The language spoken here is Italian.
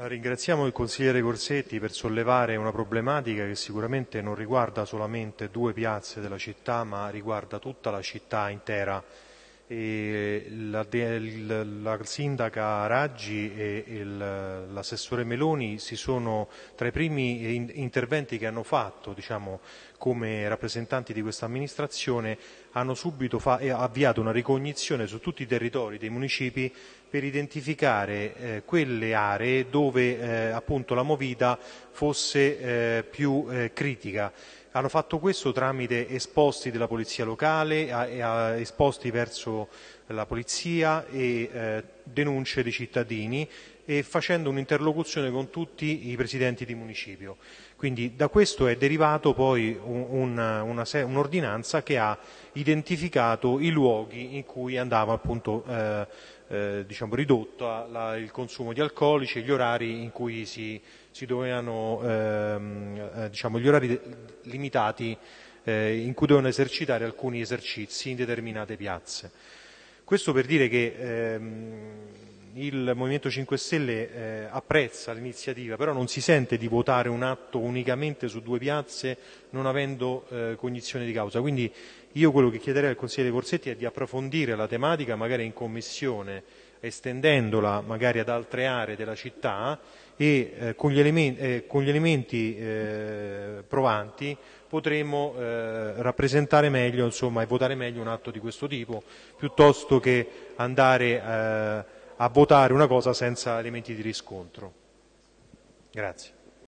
Ringraziamo il consigliere Corsetti per sollevare una problematica che sicuramente non riguarda solamente due piazze della città, ma riguarda tutta la città intera. La, la, sindaca Raggi e l'assessore Meloni si sono tra i primi interventi che hanno fatto diciamo, come rappresentanti di questa amministrazione hanno subito avviato una ricognizione su tutti i territori dei municipi per identificare eh, quelle aree dove eh, appunto la movida fosse eh, più eh, critica. Hanno fatto questo tramite esposti della polizia locale, a, a, esposti verso la polizia e eh, denunce di cittadini e facendo un'interlocuzione con tutti i presidenti di municipio. Quindi da questo è derivato poi un'ordinanza un, un che ha identificato i luoghi in cui andava appunto eh, eh, diciamo, ridotto la, il consumo di alcolici gli orari in cui si, si dovevano, ehm, eh, diciamo, gli orari limitati eh, in cui dovevano esercitare alcuni esercizi in determinate piazze. Questo per dire che ehm, il Movimento 5 Stelle eh, apprezza l'iniziativa, però non si sente di votare un atto unicamente su due piazze non avendo eh, cognizione di causa. Quindi io quello che chiederei al consigliere Corsetti è di approfondire la tematica magari in commissione, estendendola magari ad altre aree della città e eh, con gli elementi, eh, con gli elementi eh, provanti potremo eh, rappresentare meglio insomma, e votare meglio un atto di questo tipo piuttosto che andare eh, a votare una cosa senza elementi di riscontro. Grazie.